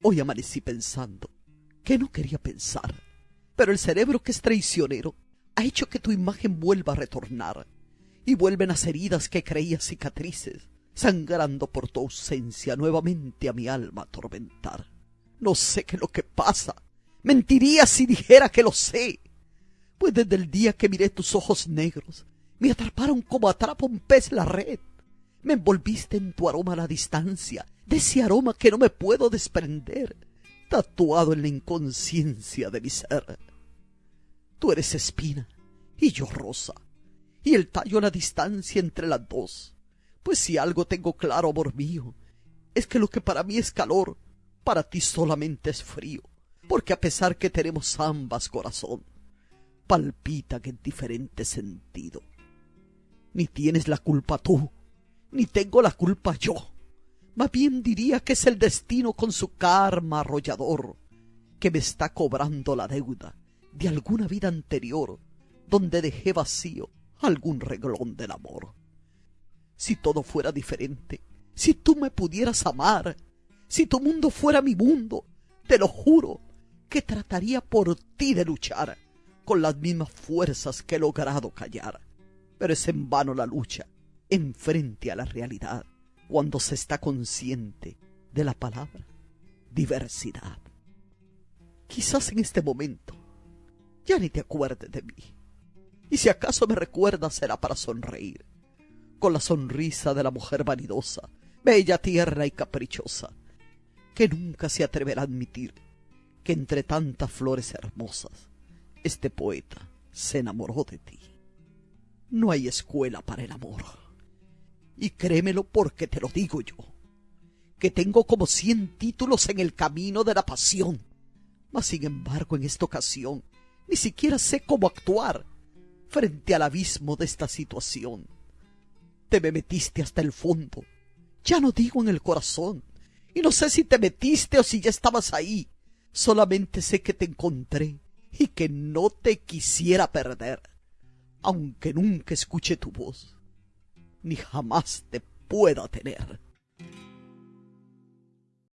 Hoy amanecí pensando que no quería pensar, pero el cerebro que es traicionero ha hecho que tu imagen vuelva a retornar y vuelven las heridas que creía cicatrices, sangrando por tu ausencia nuevamente a mi alma atormentar. No sé qué es lo que pasa. Mentiría si dijera que lo sé. Pues desde el día que miré tus ojos negros, me atraparon como atrapa un pez la red. Me envolviste en tu aroma a la distancia, de ese aroma que no me puedo desprender, tatuado en la inconsciencia de mi ser. Tú eres espina y yo rosa, y el tallo a la distancia entre las dos. Pues si algo tengo claro, amor mío, es que lo que para mí es calor, para ti solamente es frío, porque a pesar que tenemos ambas corazón, palpitan en diferente sentido. Ni tienes la culpa tú, ni tengo la culpa yo. Más bien diría que es el destino con su karma arrollador que me está cobrando la deuda de alguna vida anterior donde dejé vacío algún reglón del amor. Si todo fuera diferente, si tú me pudieras amar, si tu mundo fuera mi mundo, te lo juro que trataría por ti de luchar con las mismas fuerzas que he logrado callar. Pero es en vano la lucha enfrente a la realidad cuando se está consciente de la palabra diversidad. Quizás en este momento ya ni te acuerdes de mí. Y si acaso me recuerdas será para sonreír, con la sonrisa de la mujer vanidosa, bella, tierna y caprichosa, que nunca se atreverá a admitir que entre tantas flores hermosas este poeta se enamoró de ti. No hay escuela para el amor. Y créemelo porque te lo digo yo, que tengo como cien títulos en el camino de la pasión. Mas sin embargo en esta ocasión ni siquiera sé cómo actuar frente al abismo de esta situación. Te me metiste hasta el fondo, ya no digo en el corazón, y no sé si te metiste o si ya estabas ahí. Solamente sé que te encontré y que no te quisiera perder, aunque nunca escuche tu voz, ni jamás te pueda tener.